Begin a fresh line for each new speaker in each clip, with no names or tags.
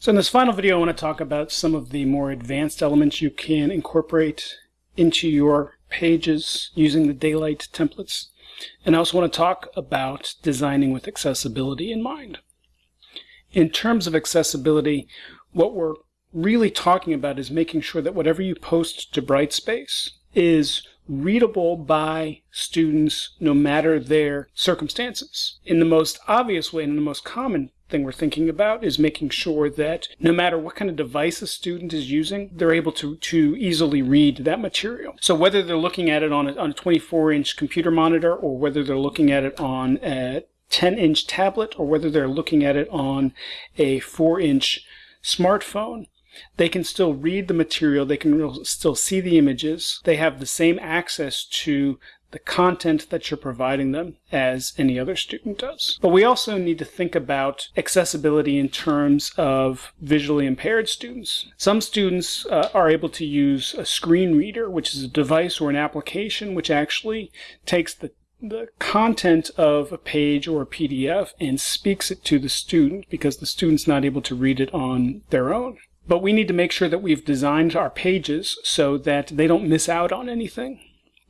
So in this final video, I want to talk about some of the more advanced elements you can incorporate into your pages using the Daylight templates. And I also want to talk about designing with accessibility in mind. In terms of accessibility, what we're really talking about is making sure that whatever you post to Brightspace is readable by students no matter their circumstances. In the most obvious way and in the most common thing we're thinking about is making sure that no matter what kind of device a student is using, they're able to, to easily read that material. So whether they're looking at it on a, on a 24 inch computer monitor or whether they're looking at it on a 10 inch tablet or whether they're looking at it on a 4 inch smartphone, they can still read the material, they can still see the images, they have the same access to the content that you're providing them as any other student does. But we also need to think about accessibility in terms of visually impaired students. Some students uh, are able to use a screen reader, which is a device or an application which actually takes the the content of a page or a PDF and speaks it to the student because the student's not able to read it on their own. But we need to make sure that we've designed our pages so that they don't miss out on anything.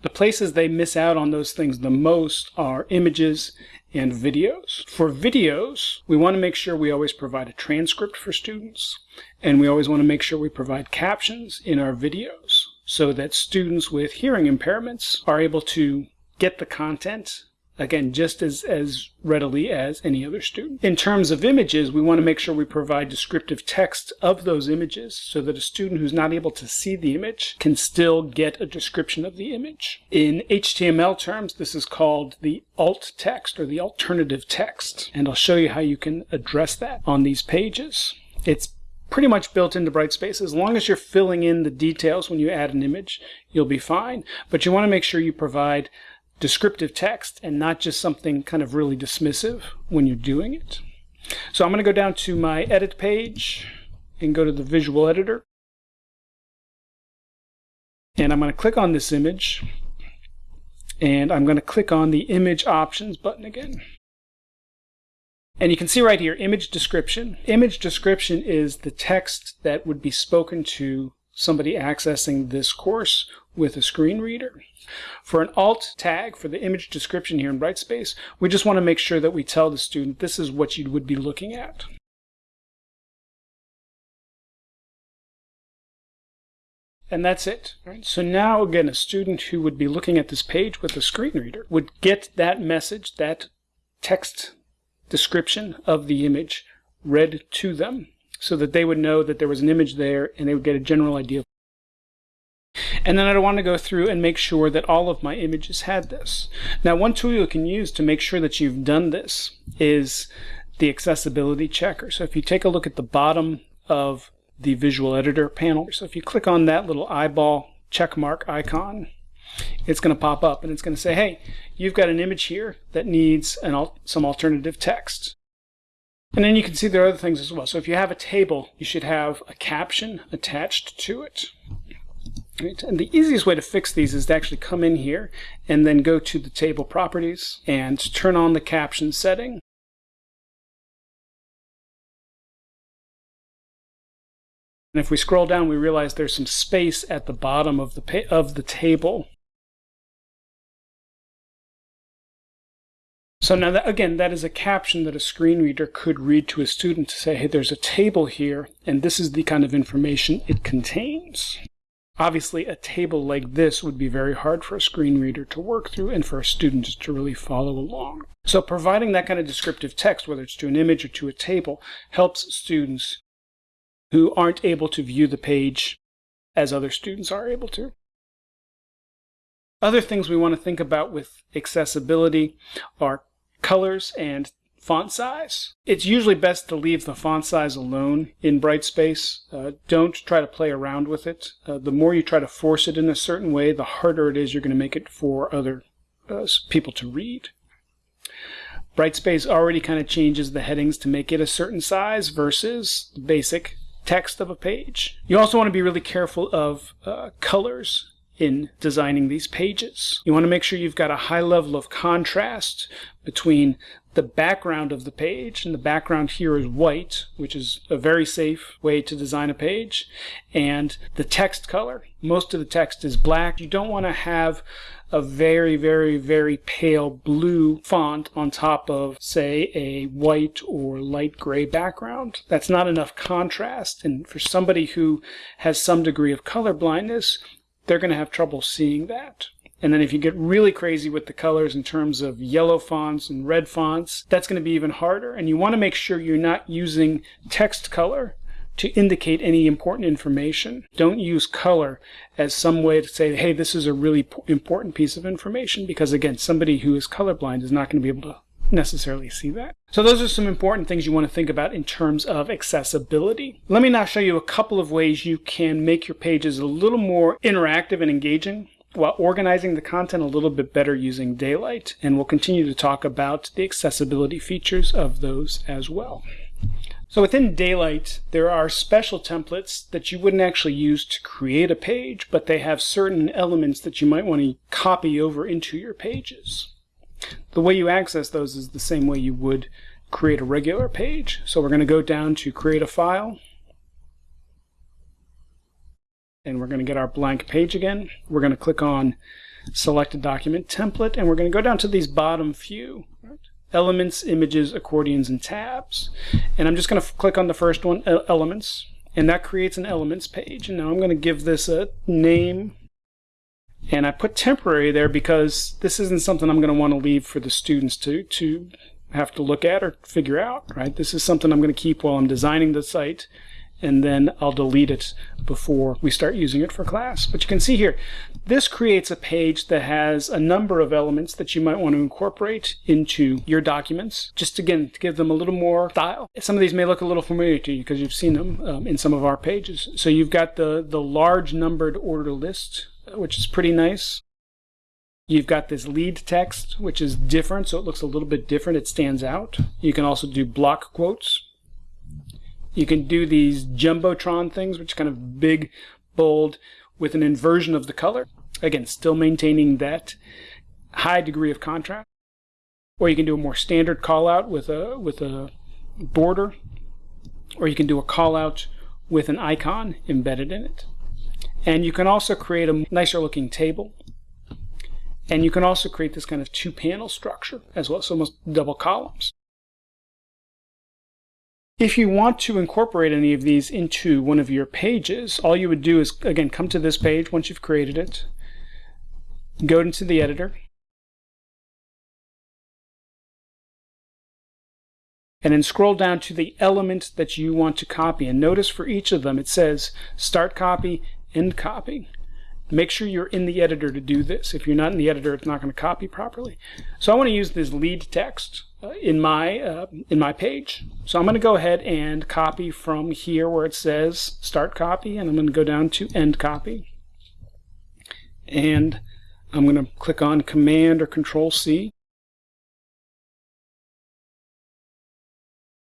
The places they miss out on those things the most are images and videos. For videos, we want to make sure we always provide a transcript for students, and we always want to make sure we provide captions in our videos so that students with hearing impairments are able to get the content again, just as, as readily as any other student. In terms of images, we want to make sure we provide descriptive text of those images so that a student who's not able to see the image can still get a description of the image. In HTML terms, this is called the alt text or the alternative text, and I'll show you how you can address that on these pages. It's pretty much built into Brightspace. As long as you're filling in the details when you add an image, you'll be fine. But you want to make sure you provide descriptive text and not just something kind of really dismissive when you're doing it. So I'm going to go down to my edit page and go to the visual editor. And I'm going to click on this image and I'm going to click on the image options button again. And you can see right here, image description. Image description is the text that would be spoken to somebody accessing this course with a screen reader. For an alt tag for the image description here in Brightspace, we just want to make sure that we tell the student this is what you would be looking at. And that's it. So now, again, a student who would be looking at this page with a screen reader would get that message, that text description of the image read to them so that they would know that there was an image there and they would get a general idea. And then I'd want to go through and make sure that all of my images had this. Now one tool you can use to make sure that you've done this is the accessibility checker. So if you take a look at the bottom of the visual editor panel, so if you click on that little eyeball check mark icon, it's going to pop up and it's going to say, hey, you've got an image here that needs an al some alternative text. And then you can see there are other things as well. So if you have a table, you should have a caption attached to it. Right. And the easiest way to fix these is to actually come in here and then go to the table properties and turn on the caption setting. And if we scroll down, we realize there's some space at the bottom of the, of the table. So now, that, again, that is a caption that a screen reader could read to a student to say, hey, there's a table here, and this is the kind of information it contains. Obviously, a table like this would be very hard for a screen reader to work through and for a student to really follow along. So providing that kind of descriptive text, whether it's to an image or to a table, helps students who aren't able to view the page as other students are able to. Other things we want to think about with accessibility are colors and font size. It's usually best to leave the font size alone in Brightspace. Uh, don't try to play around with it. Uh, the more you try to force it in a certain way, the harder it is you're going to make it for other uh, people to read. Brightspace already kind of changes the headings to make it a certain size versus the basic text of a page. You also want to be really careful of uh, colors in designing these pages. You want to make sure you've got a high level of contrast between the background of the page, and the background here is white, which is a very safe way to design a page, and the text color. Most of the text is black. You don't want to have a very, very, very pale blue font on top of, say, a white or light gray background. That's not enough contrast, and for somebody who has some degree of color blindness, they're going to have trouble seeing that. And then if you get really crazy with the colors in terms of yellow fonts and red fonts, that's going to be even harder. And you want to make sure you're not using text color to indicate any important information. Don't use color as some way to say, hey, this is a really important piece of information, because again, somebody who is colorblind is not going to be able to necessarily see that. So those are some important things you want to think about in terms of accessibility. Let me now show you a couple of ways you can make your pages a little more interactive and engaging while organizing the content a little bit better using Daylight. And we'll continue to talk about the accessibility features of those as well. So within Daylight, there are special templates that you wouldn't actually use to create a page, but they have certain elements that you might want to copy over into your pages. The way you access those is the same way you would create a regular page. So we're going to go down to create a file, and we're going to get our blank page again. We're going to click on select a document template and we're going to go down to these bottom few elements, images, accordions, and tabs. And I'm just going to click on the first one, elements, and that creates an elements page. And now I'm going to give this a name. And I put temporary there because this isn't something I'm going to want to leave for the students to, to have to look at or figure out, right? This is something I'm going to keep while I'm designing the site and then I'll delete it before we start using it for class. But you can see here, this creates a page that has a number of elements that you might want to incorporate into your documents, just again, to give them a little more style. Some of these may look a little familiar to you because you've seen them um, in some of our pages. So you've got the, the large numbered order list, which is pretty nice. You've got this lead text, which is different, so it looks a little bit different. It stands out. You can also do block quotes, you can do these Jumbotron things, which are kind of big, bold, with an inversion of the color. Again, still maintaining that high degree of contrast. Or you can do a more standard call out with a, with a border. Or you can do a call out with an icon embedded in it. And you can also create a nicer looking table. And you can also create this kind of two panel structure as well, so almost double columns. If you want to incorporate any of these into one of your pages, all you would do is, again, come to this page once you've created it, go into the editor, and then scroll down to the element that you want to copy. And notice for each of them it says start copy, end copy. Make sure you're in the editor to do this. If you're not in the editor, it's not going to copy properly. So I want to use this lead text in my uh, in my page. So I'm going to go ahead and copy from here where it says start copy, and I'm going to go down to end copy. And I'm going to click on Command or Control C.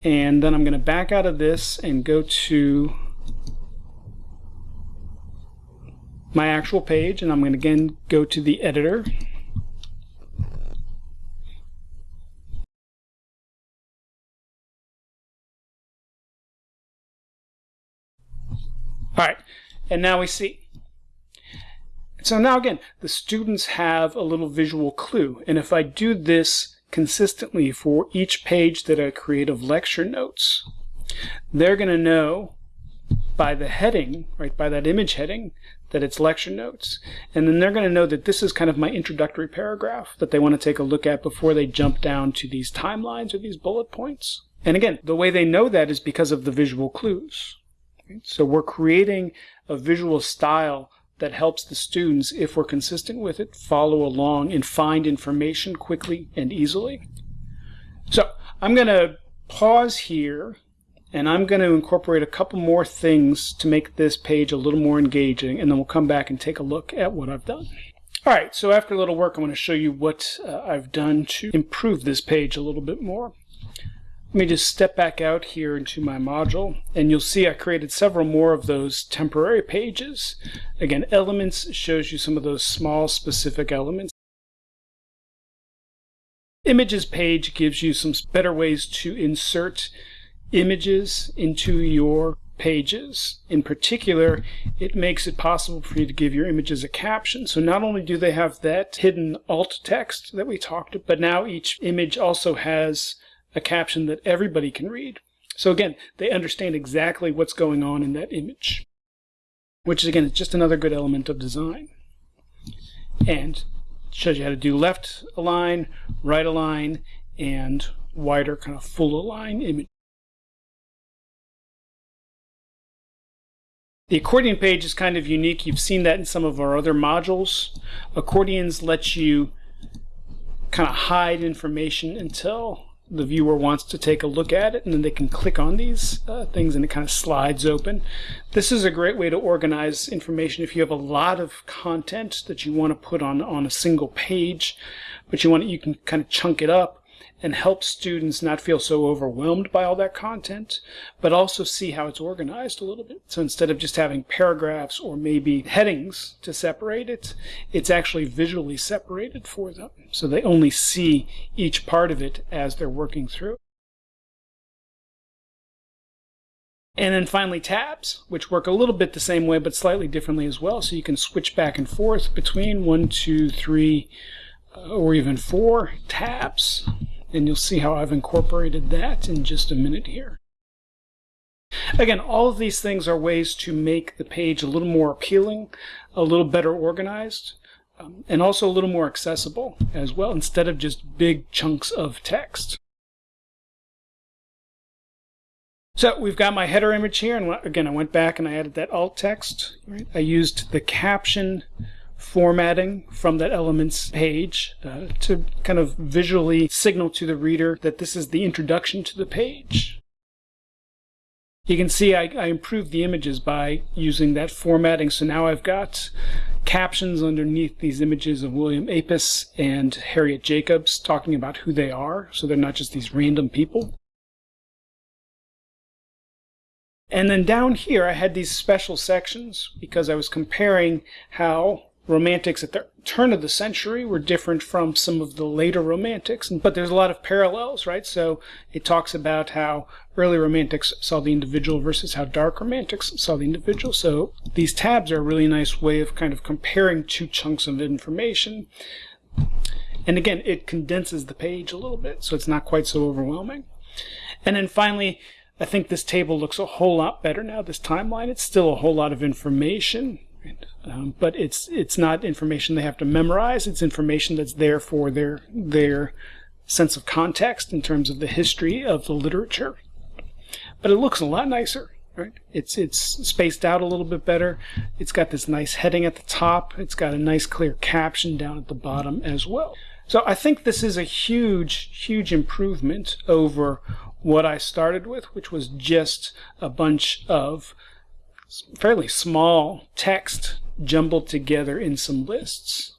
And then I'm going to back out of this and go to my actual page and I'm going to again go to the editor All right, and now we see. So now again, the students have a little visual clue. And if I do this consistently for each page that I create of lecture notes, they're going to know by the heading, right, by that image heading, that it's lecture notes. And then they're going to know that this is kind of my introductory paragraph that they want to take a look at before they jump down to these timelines or these bullet points. And again, the way they know that is because of the visual clues. So we're creating a visual style that helps the students, if we're consistent with it, follow along and find information quickly and easily. So I'm going to pause here and I'm going to incorporate a couple more things to make this page a little more engaging, and then we'll come back and take a look at what I've done. All right, so after a little work, I'm going to show you what uh, I've done to improve this page a little bit more. Let me just step back out here into my module, and you'll see I created several more of those temporary pages. Again, elements shows you some of those small specific elements images page gives you some better ways to insert images into your pages. In particular, it makes it possible for you to give your images a caption. So not only do they have that hidden alt text that we talked about, but now each image also has a caption that everybody can read. So again, they understand exactly what's going on in that image, which is again, is just another good element of design. And shows you how to do left align, right align, and wider kind of full align image. The accordion page is kind of unique. You've seen that in some of our other modules. Accordions let you kind of hide information until the viewer wants to take a look at it and then they can click on these uh, things and it kind of slides open. This is a great way to organize information if you have a lot of content that you want to put on on a single page but you want you can kind of chunk it up and help students not feel so overwhelmed by all that content, but also see how it's organized a little bit. So instead of just having paragraphs or maybe headings to separate it, it's actually visually separated for them. So they only see each part of it as they're working through. And then finally tabs, which work a little bit the same way, but slightly differently as well. So you can switch back and forth between one, two, three, or even four tabs and you'll see how I've incorporated that in just a minute here. Again, all of these things are ways to make the page a little more appealing, a little better organized, um, and also a little more accessible as well, instead of just big chunks of text. So we've got my header image here, and again, I went back and I added that alt text. Right? I used the caption formatting from that elements page uh, to kind of visually signal to the reader that this is the introduction to the page. You can see I, I improved the images by using that formatting. So now I've got captions underneath these images of William Apess and Harriet Jacobs talking about who they are. So they're not just these random people. And then down here, I had these special sections because I was comparing how romantics at the turn of the century were different from some of the later romantics, but there's a lot of parallels, right? So it talks about how early romantics saw the individual versus how dark romantics saw the individual. So these tabs are a really nice way of kind of comparing two chunks of information. And again, it condenses the page a little bit, so it's not quite so overwhelming. And then finally, I think this table looks a whole lot better now, this timeline. It's still a whole lot of information, um, but it's it's not information they have to memorize. It's information that's there for their their sense of context in terms of the history of the literature. But it looks a lot nicer, right? It's it's spaced out a little bit better. It's got this nice heading at the top. It's got a nice clear caption down at the bottom as well. So I think this is a huge, huge improvement over what I started with, which was just a bunch of fairly small text jumbled together in some lists.